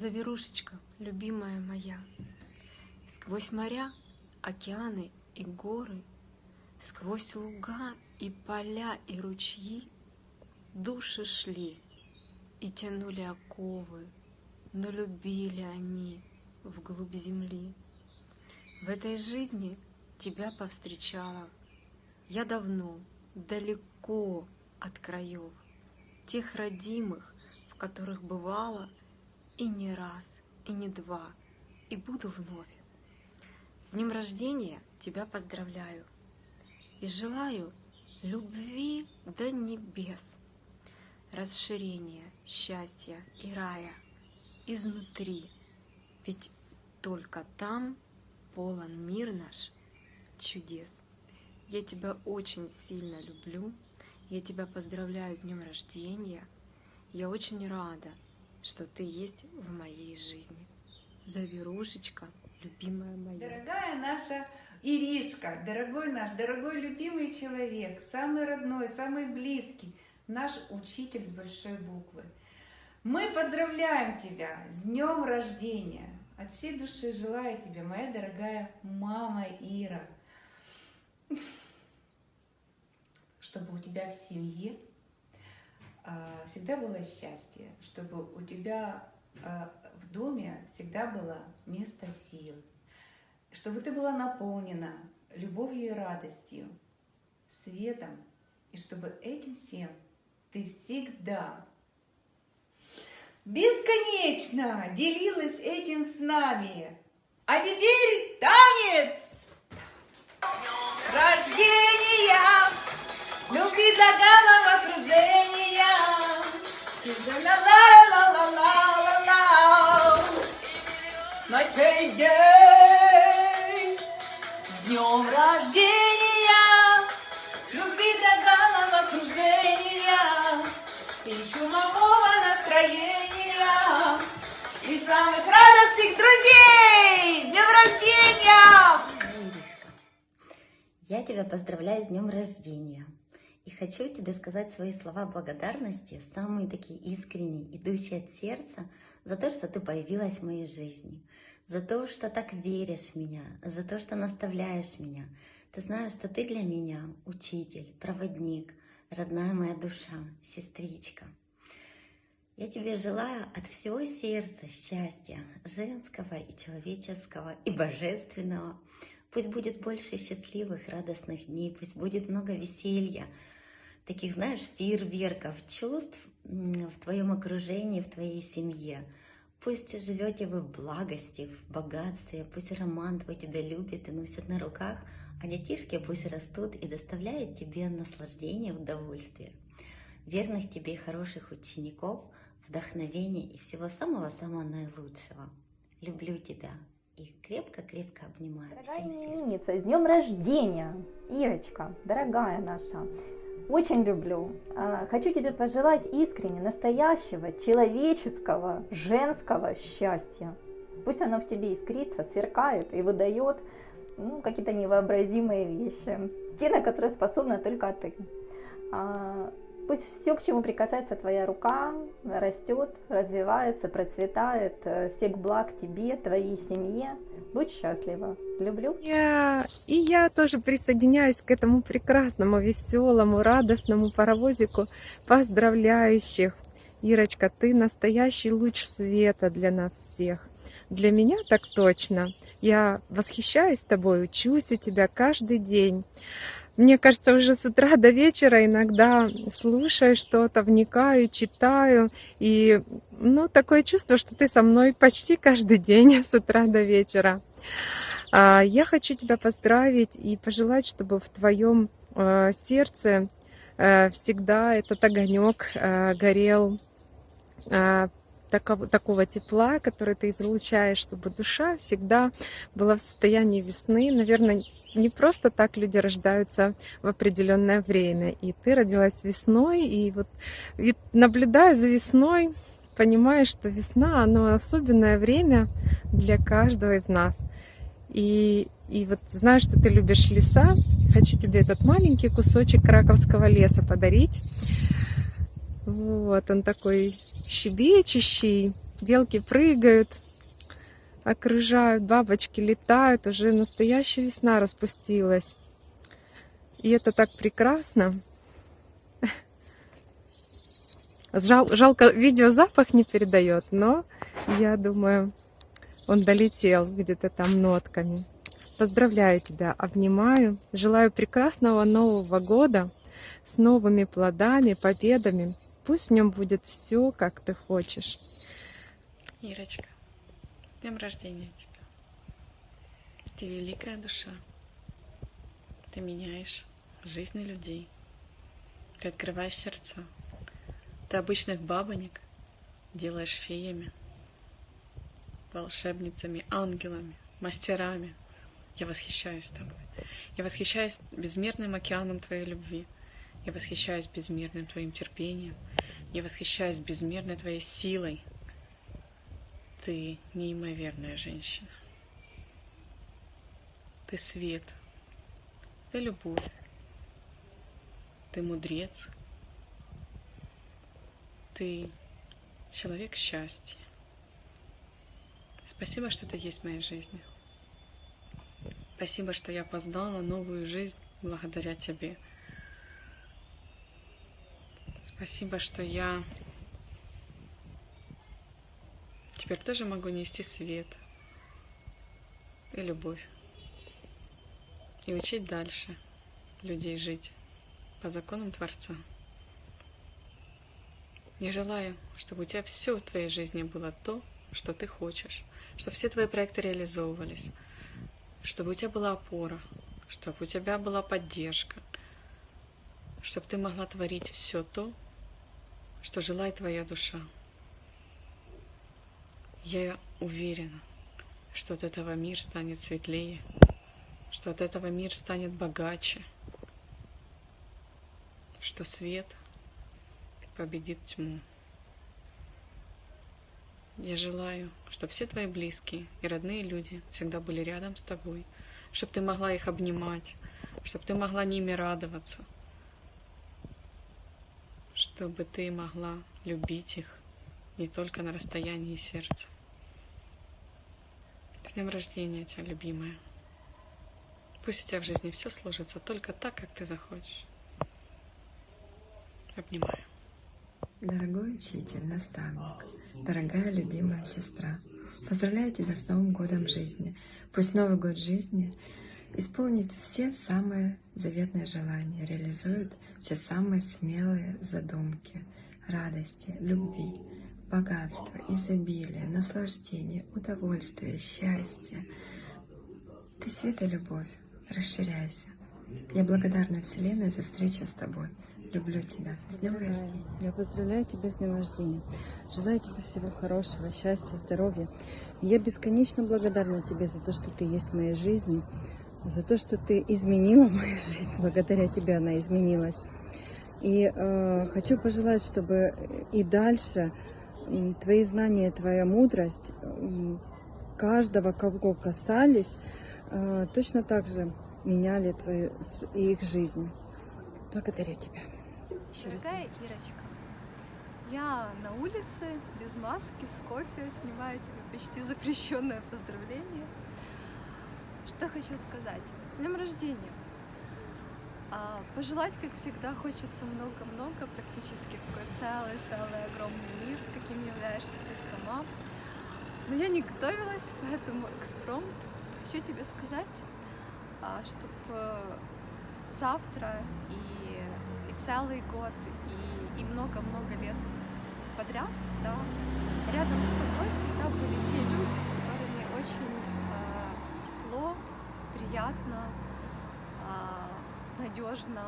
Заверушечка, любимая моя, Сквозь моря, океаны и горы, Сквозь луга и поля и ручьи Души шли и тянули оковы, Но любили они вглубь земли. В этой жизни тебя повстречала Я давно, далеко от краев, Тех родимых, в которых бывала И не раз, и не два, и буду вновь. С днем рождения тебя поздравляю И желаю любви до небес, Расширения, счастья и рая Изнутри, ведь только там полон мир наш чудес. Я тебя очень сильно люблю, я тебя поздравляю с днем рождения. Я очень рада, что ты есть в моей жизни. Заверушечка, любимая моя. Дорогая наша Иришка, дорогой наш, дорогой любимый человек, самый родной, самый близкий, наш учитель с большой буквы. Мы поздравляем тебя с днем рождения. От всей души желаю тебе, моя дорогая мама Ира, чтобы у тебя в семье всегда было счастье, чтобы у тебя а, в доме всегда было место сил, чтобы ты была наполнена любовью и радостью, светом, и чтобы этим всем ты всегда бесконечно делилась этим с нами. А теперь танец! Рождения, любви до головокружения. Ночей день, с днем рождения, любви до головокружения и чумового настроения и самых радостных друзей! Днем рождения! Я тебя поздравляю с днем рождения. И хочу тебе сказать свои слова благодарности, самые такие искренние, идущие от сердца, за то, что ты появилась в моей жизни, за то, что так веришь в меня, за то, что наставляешь меня. Ты знаешь, что ты для меня учитель, проводник, родная моя душа, сестричка. Я тебе желаю от всего сердца счастья, женского и человеческого, и божественного. Пусть будет больше счастливых, радостных дней, пусть будет много веселья, таких, знаешь, фейерверков чувств в твоем окружении, в твоей семье. Пусть живете вы в благости, в богатстве, пусть роман твой тебя любит и носит на руках, а детишки пусть растут и доставляют тебе наслаждение, удовольствие. Верных тебе и хороших учеников, вдохновения и всего самого-самого наилучшего. Люблю тебя и крепко-крепко обнимаю. Дорогая Всем сердцем. именинница, с днем рождения! Ирочка, дорогая наша, очень люблю. А, Хочу тебе пожелать искренне настоящего, человеческого, женского счастья. Пусть оно в тебе искрится, сверкает и выдает ну, какие-то невообразимые вещи. Те, на которые способна только ты. Пусть все, к чему прикасается твоя рука, растет, развивается, процветает. Э, Всех благ тебе, твоей семье. Будь счастлива. Люблю. Я, и я тоже присоединяюсь к этому прекрасному, веселому, радостному паровозику поздравляющих. Ирочка, ты настоящий луч света для нас всех. Для меня так точно. Я восхищаюсь тобой, учусь у тебя каждый день. Мне кажется, уже с утра до вечера иногда слушаю что-то, вникаю, читаю. И ну, такое чувство, что ты со мной почти каждый день с утра до вечера. А, Я хочу тебя поздравить и пожелать, чтобы в твоем э, сердце э, всегда этот огонек э, горел э, такого, такого тепла, который ты излучаешь, чтобы душа всегда была в состоянии весны. Наверное, не просто так люди рождаются в определенное время. И ты родилась весной, и вот вид- наблюдая за весной, понимаешь, что весна, оно особенное время для каждого из нас. И, и вот знаешь, что ты любишь леса, хочу тебе этот маленький кусочек краковского леса подарить. Вот, он такой щебечущий, белки прыгают, окружают, бабочки летают, уже настоящая весна распустилась. И это так прекрасно. Жал, жалко, видео запах не передает, но я думаю, он долетел где-то там нотками. Поздравляю тебя, обнимаю. Желаю прекрасного Нового года с новыми плодами, победами. Пусть в нем будет все, как ты хочешь. Ирочка, с днем рождения тебя. Ты великая душа. Ты меняешь жизни людей. Ты открываешь сердца. Ты обычных бабонек делаешь феями, волшебницами, ангелами, мастерами. Я восхищаюсь тобой. Я восхищаюсь безмерным океаном твоей любви. Я восхищаюсь безмерным твоим терпением. Я восхищаюсь безмерной твоей силой. Ты неимоверная женщина. Ты свет. Ты любовь. Ты мудрец. Ты человек счастья. Спасибо, что ты есть в моей жизни. Спасибо, что я познала новую жизнь благодаря тебе. Спасибо, что я теперь тоже могу нести свет и любовь. И учить дальше людей жить по законам Творца. Не желаю, чтобы у тебя все в твоей жизни было то, что ты хочешь, чтобы все твои проекты реализовывались, чтобы у тебя была опора, чтобы у тебя была поддержка, чтобы ты могла творить все то, что желает твоя душа. Я уверена, что от этого мир станет светлее, что от этого мир станет богаче, что свет победит тьму. Я желаю, чтобы все твои близкие и родные люди всегда были рядом с тобой, чтобы ты могла их обнимать, чтобы ты могла ними радоваться, чтобы ты могла любить их не только на расстоянии сердца. С днем рождения тебя, любимая. Пусть у тебя в жизни все сложится только так, как ты захочешь. Обнимаю. Дорогой учитель, наставник, дорогая любимая сестра, поздравляю тебя с Новым годом жизни. Пусть Новый год жизни исполнит все самые заветные желания, реализует все самые смелые задумки, радости, любви, богатства, изобилия, наслаждения, удовольствия, счастья. Ты свет и любовь, расширяйся. Я благодарна Вселенной за встречу с тобой. Люблю тебя. С днем рождения. Я поздравляю тебя с днем рождения. Желаю тебе всего хорошего, счастья, здоровья. Я бесконечно благодарна тебе за то, что ты есть в моей жизни, за то, что ты изменила мою жизнь. Благодаря тебе она изменилась. И э, хочу пожелать, чтобы и дальше м, твои знания, твоя мудрость м, каждого, кого касались, э, точно так же меняли твою с- их жизнь. Благодарю тебя. Еще раз Дорогая Ирочка, я на улице, без маски, с кофе, снимаю тебе почти запрещенное поздравление. Что хочу сказать? С днем рождения! А, пожелать, как всегда, хочется много-много, практически такой целый-целый огромный мир, каким являешься ты сама. Но я не готовилась, поэтому экспромт. Хочу тебе сказать, чтобы завтра и, и целый год, и, много-много лет подряд, да, рядом с тобой всегда были те люди, с которыми очень э, приятно, надежно,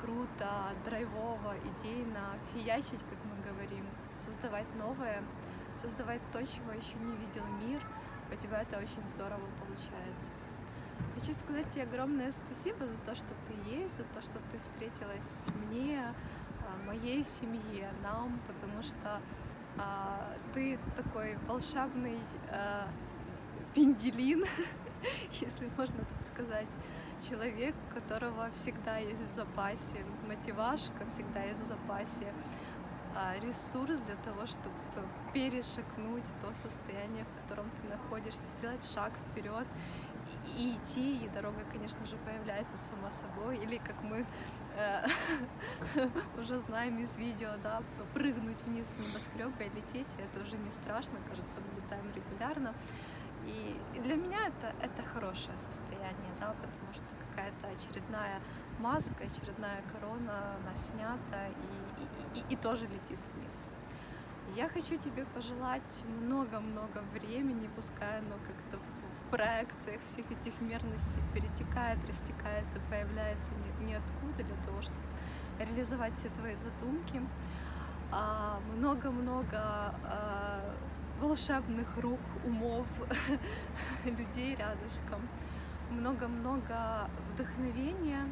круто, драйвово, идейно фиячить, как мы говорим, создавать новое, создавать то, чего еще не видел мир. У тебя это очень здорово получается. Хочу сказать тебе огромное спасибо за то, что ты есть, за то, что ты встретилась мне, а, моей семье, нам, потому что а, ты такой волшебный а, пенделин, если можно так сказать, человек, у которого всегда есть в запасе мотивашка, всегда есть в запасе а, ресурс для того, чтобы перешагнуть то состояние, в котором ты находишься, сделать шаг вперед. И, идти, и дорога, конечно же, появляется сама собой, или как мы э, уже знаем из видео, да, прыгнуть вниз с небоскреба и лететь, это уже не страшно, кажется, мы летаем регулярно. И для меня это, это хорошее состояние, да, потому что какая-то очередная маска, очередная корона, она снята и, и, и, и тоже летит вниз. Я хочу тебе пожелать много-много времени, пускай оно как-то в, в проекциях всех этих мерностей перетекает, растекается, появляется ни, ниоткуда для того, чтобы реализовать все твои задумки. А, Много-много а, волшебных рук, умов, людей рядышком. Много-много вдохновения,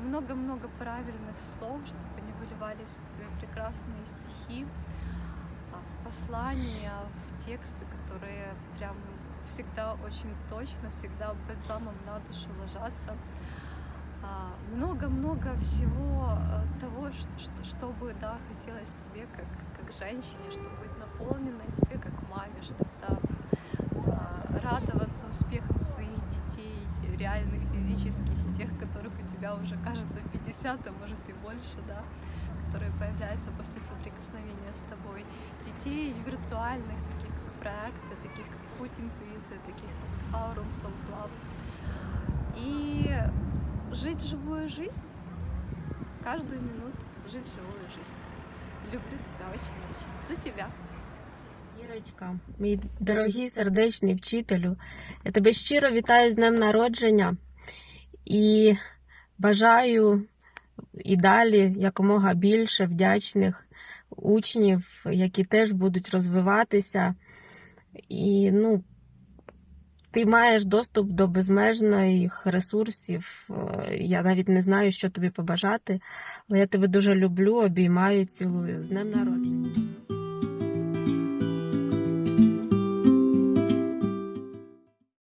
много-много правильных слов, чтобы они выливались в твои прекрасные стихи, а, в послания, в тексты, которые прям всегда очень точно, всегда бальзамом на душу ложатся. А, Много-много всего э, того, ш- что, чтобы, да, хотелось тебе как, как женщине, чтобы быть наполненной тебе как маме, чтобы да, радоваться успехам своих детей, реальных физических и тех, которых у тебя уже кажется 50, а может и больше, да, которые появляются после соприкосновения с тобой. Детей виртуальных, таких как проекты, таких как Путь интуиция, таких как Aurum Soul Club. И жить живую жизнь, каждую минуту жить живую жизнь. Люблю тебя очень-очень. За тебя. Ірочка, мій дорогий сердечний вчителю, я тебе щиро вітаю з днем народження і бажаю і далі якомога більше вдячних учнів, які теж будуть розвиватися. І ну, ти маєш доступ до безмежних ресурсів. Е, Я навіть не знаю, що тобі побажати, але я тебе дуже люблю, обіймаю, цілую. З днем народження.